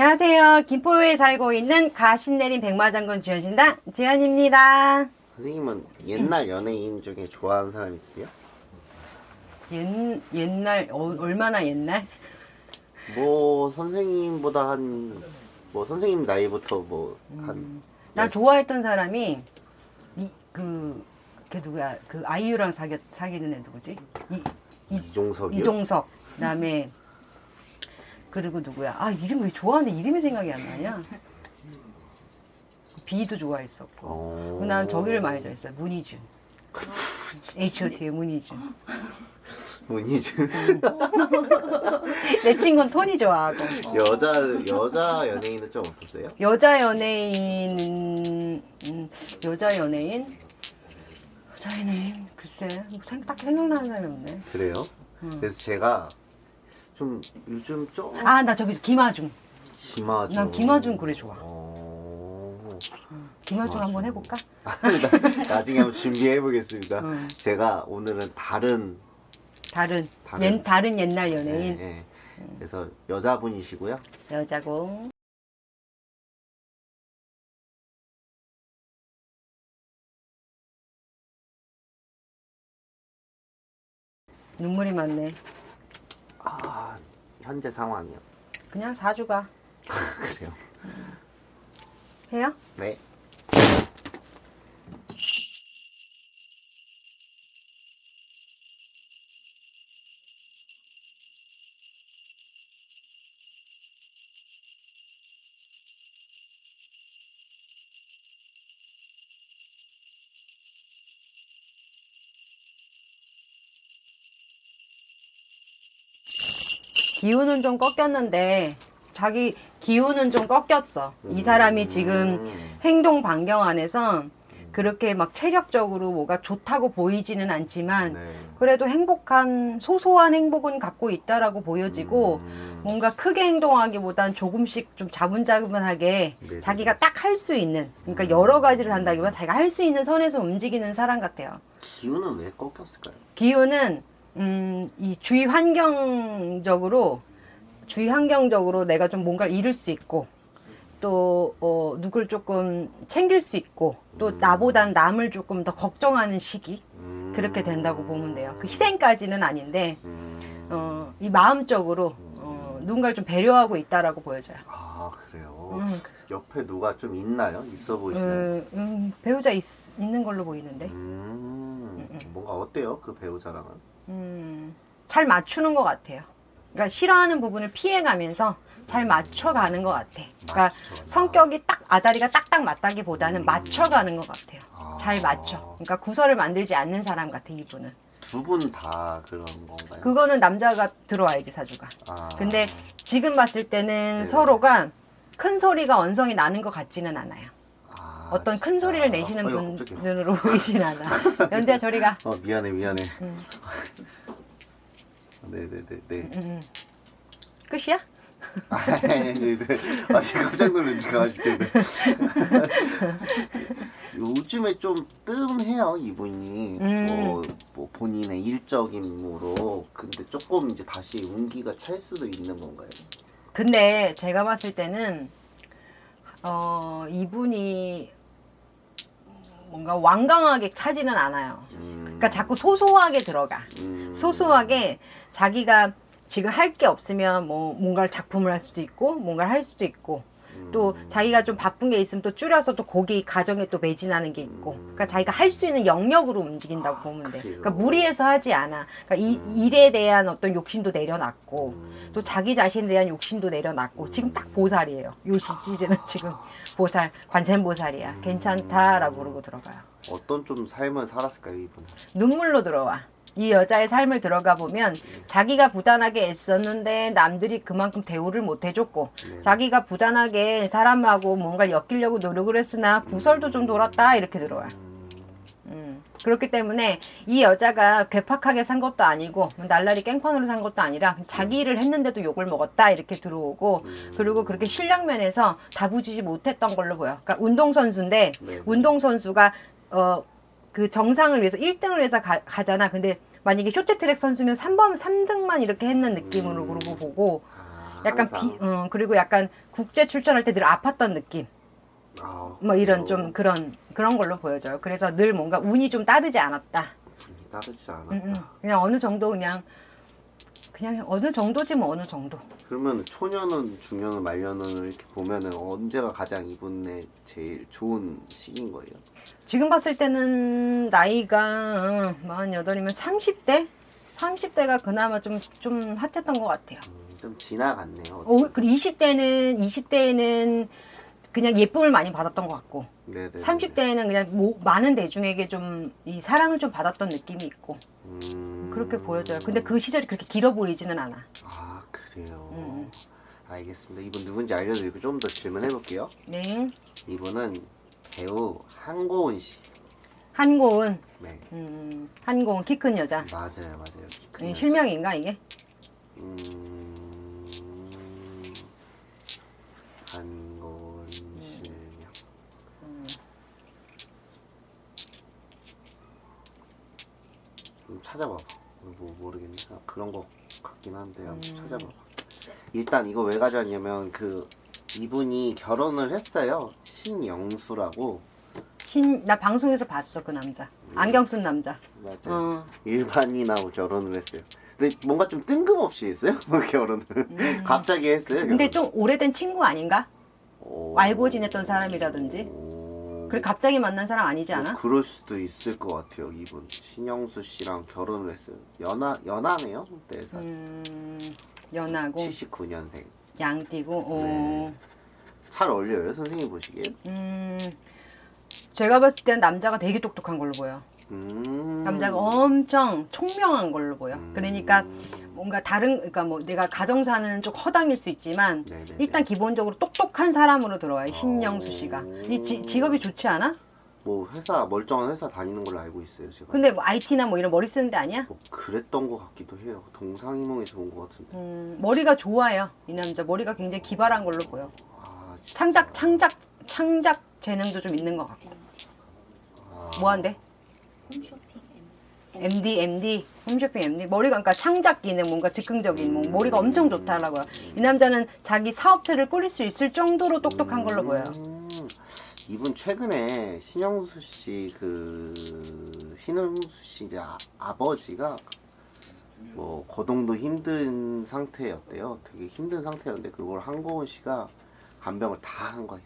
안녕하세요. 김포에 살고 있는 가신내린 백마장군 주현신당 주현입니다. 선생님은 옛날 연예인 중에 좋아하는 사람 있어요? 옛, 옛날, 어, 얼마나 옛날? 뭐 선생님보다 한 뭐 선생님 나이부터 뭐한난 좋아했던 사람이, 이, 그, 걔 누구야? 그 아이유랑 사귀, 사귀는 애 누구지? 이, 이, 이종석이요? 이종석. 그 다음에, 그리고 누구야? 아, 이름 왜 좋아하는데 이름이 생각이 안 나냐? 비도 좋아했었고. 어... 난 저기를 많이 좋아했어요. 문희준. H.O.T의 문희준. 문희준 내 친구는 토니 좋아하고. 여자 여자 연예인은 좀 없었어요? 여자 연예인은 음, 여자 연예인 여자 연예인 글쎄 뭐 생, 딱히 생각나는 사람이 없네. 그래요? 그래서 제가 좀 요즘 좀 아 나 저기 김아중. 김아중 난 김아중 그래 좋아. 어... 김아중 한번 해볼까? 나중에 한번 준비해 보겠습니다. 음. 제가 오늘은 다른 다른 다른. 옛 다른 옛날 연예인 네, 네. 그래서 여자분이시고요. 여자고. 눈물이 많네. 아 현재 상황이요. 그냥 사주가 그래요. 해요? 네. 기운은 좀 꺾였는데 자기 기운은 좀 꺾였어. 이 사람이 지금 음. 행동 반경 안에서 그렇게 막 체력적으로 뭐가 좋다고 보이지는 않지만 네. 그래도 행복한 소소한 행복은 갖고 있다라고 보여지고 음. 뭔가 크게 행동하기보단 조금씩 좀 자분자분하게 네네. 자기가 딱 할 수 있는 그러니까 여러 가지를 한다기보다 자기가 할 수 있는 선에서 움직이는 사람 같아요. 기운은 왜 꺾였을까요? 기운은 음, 이 주위 환경적으로 주위 환경적으로 내가 좀 뭔가를 잃을 수 있고 또 어, 누굴 조금 챙길 수 있고 또 나보단 남을 조금 더 걱정하는 시기 음. 그렇게 된다고 보면 돼요. 그 희생까지는 아닌데 음. 어, 이 마음적으로 어, 누군가를 좀 배려하고 있다라고 보여져요. 아 그래요. 음, 옆에 누가 좀 있나요? 있어 보이시나요? 음, 음, 배우자 있, 있는 걸로 보이는데 음. 뭔가 어때요? 그 배우자랑은? 음, 잘 맞추는 것 같아요. 그러니까 싫어하는 부분을 피해가면서 잘 맞춰가는 것 같아. 그러니까 맞춰가나. 성격이 딱 아다리가 딱딱 맞다기보다는 음. 맞춰가는 것 같아요. 아. 잘 맞춰. 그러니까 구설을 만들지 않는 사람 같아 이분은. 두 분 다 그런 건가요? 그거는 남자가 들어와야지 사주가. 아. 근데 지금 봤을 때는 네. 서로가 큰 소리가 언성이 나는 것 같지는 않아요. 아, 어떤 큰. 소리를 내시는 아이고, 깜짝이야. 분으로 보이진 않아. 연재야 저리가. 어 미안해 미안해. 음. 네네네 네. 음, 음. 끝이야? 아, 네, 네. 아, 깜짝 놀랐네, 강아지 때문에. 요즘에 좀 뜸해요, 이분이. 음. 뭐, 뭐, 본인의 일적 임무로. 근데 조금 이제 다시 운기가 찰 수도 있는 건가요? 근데 제가 봤을 때는 어 이분이 뭔가 완강하게 차지는 않아요. 음, 그러니까 자꾸 소소하게 들어가. 음, 소소하게 자기가 지금 할 게 없으면 뭐 뭔가를 작품을 할 수도 있고 뭔가를 할 수도 있고 또 음, 자기가 좀 바쁜 게 있으면 또 줄여서 또 거기 가정에 또 매진하는 게 있고 그러니까 자기가 할 수 있는 영역으로 움직인다고 아, 보면 돼. 그러니까 무리해서 하지 않아. 그러니까 이 음. 일에 대한 어떤 욕심도 내려놨고 음, 또 자기 자신에 대한 욕심도 내려놨고 지금 딱 보살이에요. 요 시즌은 지금 보살 관세음보살이야. 괜찮다라고 그러고 들어가요. 어떤 좀 삶을 살았을까요, 이분은? 눈물로 들어와. 이 여자의 삶을 들어가 보면 자기가 부단하게 애썼는데 남들이 그만큼 대우를 못 해줬고 네. 자기가 부단하게 사람하고 뭔가를 엮이려고 노력을 했으나 구설도 좀 돌았다 이렇게 들어와. 음, 음. 그렇기 때문에 이 여자가 괴팍하게 산 것도 아니고 날라리 깽판으로 산 것도 아니라 자기 일을 했는데도 욕을 먹었다 이렇게 들어오고 그리고 그렇게 실력 면에서 다부지지 못했던 걸로 보여. 그러니까 운동선수인데 네. 운동선수가 어 그 정상을 위해서 1등을 위해서 가, 가잖아. 근데 만약에 쇼트트랙 선수면 3번 3등만 이렇게 했는 느낌으로 음. 그러고 보고 아, 약간. 비, 어, 그리고 약간 국제 출전할 때 늘 아팠던 느낌. 아, 뭐 이런 그래요? 좀 그런 그런 걸로 보여져요. 그래서 늘 뭔가 운이 좀 따르지 않았다. 따르지 않았다. 음, 음. 그냥 어느 정도 그냥 그냥 어느 정도지 뭐 어느 정도. 그러면 초년은 중년은 말년은 이렇게 보면은 언제가 가장 이분의 제일 좋은 시기인 거예요? 지금 봤을 때는 나이가 48이면 30대? 30대가 그나마 좀, 좀 핫했던 것 같아요. 음, 좀 지나갔네요. 어, 그리고 20대는, 20대에는 그냥 예쁨을 많이 받았던 것 같고, 네네. 30대에는 그냥 모- 많은 대중에게 좀 이 사랑을 좀 받았던 느낌이 있고, 음... 그렇게 보여져요. 근데 그 시절이 그렇게 길어 보이지는 않아. 아 그래요. 음. 알겠습니다. 이분 누군지 알려드리고 좀 더 질문해 볼게요. 네. 이분은 배우 한고은 씨. 한고은, 네. 음, 한고은 키 큰 여자. 맞아요, 맞아요. 키큰이 여자. 실명인가, 이게? 음... 한고은 실명. 좀 찾아봐봐. 뭐 모르겠네. 아, 그런 거 같긴 한데 한번 음. 찾아봐봐. 일단 이거 왜 가져왔냐면 그 이분이 결혼을 했어요. 신영수라고. 신, 나 방송에서 봤어, 그 남자. 안경 쓴 남자. 맞아요. 어. 일반인하고 결혼을 했어요. 근데 뭔가 좀 뜬금없이 했어요. 결혼을. 갑자기 했어요. 음. 근데 결혼. 좀 오래된 친구 아닌가? 오. 알고 지냈던 사람이라든지. 오. 그래 갑자기 만난 사람 아니지 않아? 뭐 그럴 수도 있을 것 같아요. 이분 신영수 씨랑 결혼을 했어요. 연하 연하네요. 네 살. 음, 연하고 79년생. 양띠고. 어. 네. 잘 어울려요, 선생님 보시기에. 음, 제가 봤을 땐 남자가 되게 똑똑한 걸로 보여. 음. 남자가 엄청 총명한 걸로 보여. 음. 그러니까 뭔가 다른 그러니까 뭐 내가 가정 사는 쪽 허당일 수 있지만 네네네. 일단 기본적으로 똑똑한 사람으로 들어와요. 신영수 오. 씨가. 이 지, 직업이 좋지 않아? 뭐 회사 멀쩡한 회사 다니는 걸로 알고 있어요, 제가. 근데 뭐 IT나 뭐 이런 머리 쓰는 데 아니야? 뭐 그랬던 것 같기도 해요. 동상이몽에서 온것 같은데. 음, 머리가 좋아요. 이 남자 머리가 굉장히 기발한 걸로 보여. 아, 진짜. 창작 창작 창작 재능도 좀 있는 것 같고. 아, 뭐 한대? 홈쇼핑 MD MD 홈쇼핑 MD 머리가 그러니까 창작 기능 뭔가 즉흥적인 뭐 머리가 엄청 좋다라고요. 이 남자는 자기 사업체를 꾸릴 수 있을 정도로 똑똑한 걸로 보여요. 음, 이분 최근에 신영수 씨 그 신영수 씨 이제 아, 아버지가 뭐 거동도 힘든 상태였대요. 되게 힘든 상태였는데 그걸 한고은 씨가 간병을 다 한 거예요.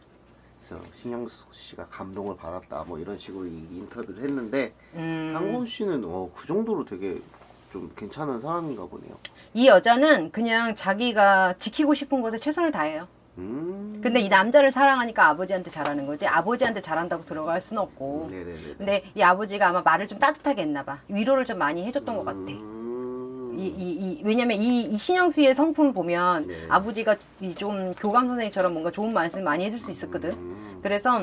그래서 신영수 씨가 감동을 받았다 뭐 이런 식으로 이 인터뷰를 했는데 음, 한고은 씨는 어, 그 정도로 되게 좀 괜찮은 사람인가 보네요. 이 여자는 그냥 자기가 지키고 싶은 것에 최선을 다해요. 음. 근데 이 남자를 사랑하니까 아버지한테 잘하는 거지. 아버지한테 잘한다고 들어갈 수는 없고. 네네네. 근데 이 아버지가 아마 말을 좀 따뜻하게 했나 봐. 위로를 좀 많이 해줬던 것 같아. 음. 이, 이, 이, 왜냐면 이, 이 신영수의 성품을 보면 네. 아버지가 이 좀 교감 선생님처럼 뭔가 좋은 말씀 많이 해줄 수 있었거든. 음. 그래서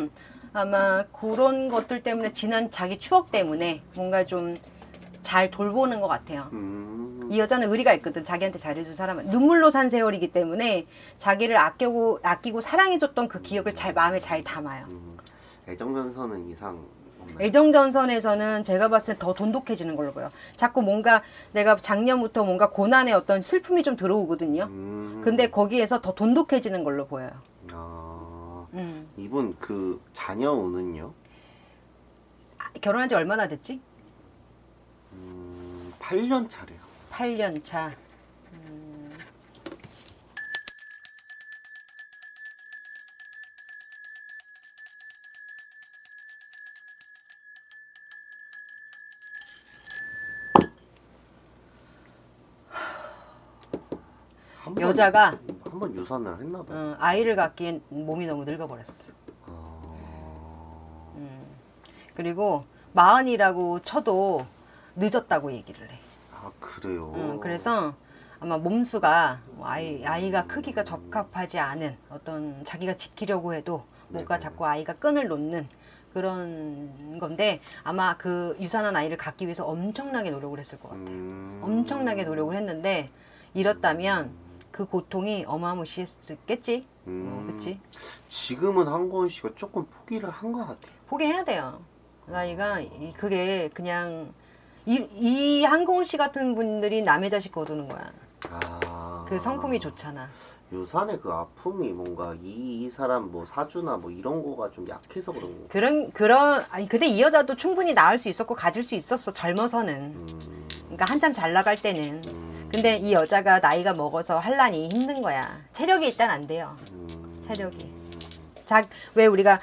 아마 그런 것들 때문에 지난 자기 추억 때문에 뭔가 좀 잘 돌보는 것 같아요. 음. 이 여자는 의리가 있거든. 자기한테 잘해준 사람은 눈물로 산 세월이기 때문에 자기를 아끼고 아끼고 사랑해줬던 그 기억을 잘 마음에 잘 담아요. 음, 애정전선은 이상? 애정전선에서는 제가 봤을 때 더 돈독해지는 걸로 보여. 자꾸 뭔가 내가 작년부터 뭔가 고난의 어떤 슬픔이 좀 들어오거든요. 음, 근데 거기에서 더 돈독해지는 걸로 보여요. 아, 음. 이분 그 자녀 운은요? 아, 결혼한 지 얼마나 됐지? 음, 8년 차래요. 8년 차. 한 번- 여자가 한 번 유산을 했나 봐요. 어, 아이를 갖기엔 몸이 너무 늙어버렸어. 아, 음. 그리고 마흔이라고 쳐도 늦었다고 얘기를 해. 아 그래요. 음, 그래서 아마 몸수가 뭐 아이 아이가 크기가 적합하지 않은 어떤 자기가 지키려고 해도 뭔가 네네. 자꾸 아이가 끈을 놓는 그런 건데 아마 그 유산한 아이를 갖기 위해서 엄청나게 노력을 했을 것 같아요. 음, 엄청나게 노력을 했는데 잃었다면 그 고통이 어마무시했겠지. 어, 음, 그치? 지금은 한고은 씨가 조금 포기를 한 것 같아요. 포기해야 돼요. 나이가 이- 그게 그냥 이, 이 한고은 씨 같은 분들이 남의 자식 거두는 거야. 아, 그 성품이 좋잖아. 유산의 그 아픔이 뭔가 이, 이 사람 뭐 사주나 뭐 이런 거가 좀 약해서 그런 거. 그런 그런 아니 근데 이 여자도 충분히 낳을 수 있었고 가질 수 있었어 젊어서는 음, 그러니까 한참 잘 나갈 때는 음, 근데 이 여자가 나이가 먹어서 한란이 힘든 거야 체력이 일단 안 돼요 음, 체력이. 자 왜 우리가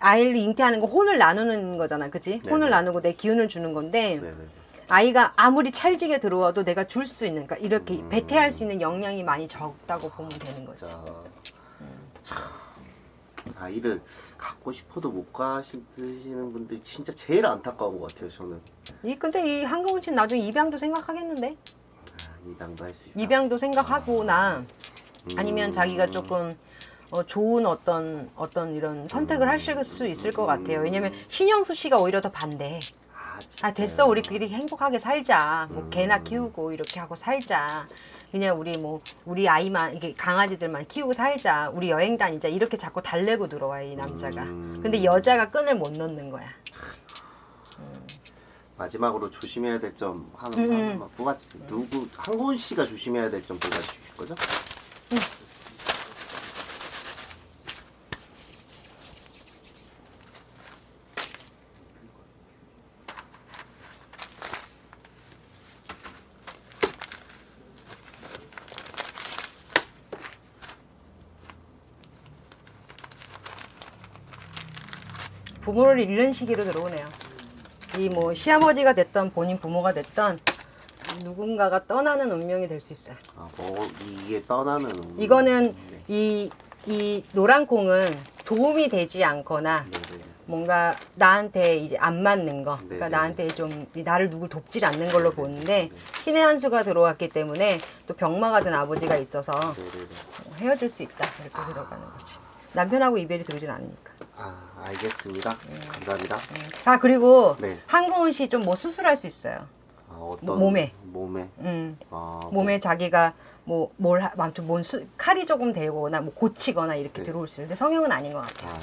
아이를 잉태하는 거 혼을 나누는 거잖아 그지 네네. 혼을 나누고 내 기운을 주는 건데 네네. 아이가 아무리 찰지게 들어와도 내가 줄 수 있는 그러니까 이렇게 음. 배태할 수 있는 역량이 많이 적다고 보면 되는 참 아이를 갖고 싶어도 못 가시는 분들 진짜 제일 안타까운 것 같아요. 저는 이 근데 이 한경훈 씨는 나중에 입양도 생각하겠는데 아, 이당도 할 수 있다. 입양도 생각하거나 음. 아니면 자기가 조금 어, 좋은 어떤 어떤 이런 선택을 음. 하실 수 있을 것 같아요. 왜냐면 신영수 씨가 오히려 더 반대. 아, 아? 됐어 우리끼리 행복하게 살자. 뭐 음. 개나 키우고 이렇게 하고 살자. 그냥 우리 뭐 우리 아이만 이게 강아지들만 키우고 살자. 우리 여행 다니자. 이렇게 자꾸 달래고 들어와요 이 남자가. 음. 근데 여자가 끈을 못 넣는 거야. 마지막으로 조심해야 될점 하나 음. 하나만 뽑아주세요. 누구 한고은 씨가 조심해야 될 점 뽑아주실 거죠? 부모를 잃는 시기로 들어오네요. 이 뭐 시아버지가 됐던 본인 부모가 됐던 누군가가 떠나는 운명이 될 수 있어요. 아, 뭐 이게 떠나는 이거는 네. 이, 이 노란 콩은 도움이 되지 않거나 네네. 뭔가 나한테 이제 안 맞는 거, 그러니까 네네. 나한테 좀 이- 나를 누굴 돕질 않는 걸로 보는데 신의 한 수가 들어왔기 때문에 또 병마가 든 아버지가 있어서. 헤어질 수 있다 이렇게 들어가는 거지. 남편하고 이별이 들어오진 않으니까. 아 알겠습니다. 감사합니다. 아 그리고 네. 한고은 씨 좀 뭐 수술할 수 있어요. 아, 어떤 뭐, 몸에. 몸에 음. 아, 몸에 자기가 뭐 뭘 아무튼 뭔 수, 칼이 조금 되거나 뭐 고치거나 이렇게 네. 들어올 수 있는데 성형은 아닌 것 같아요. 아,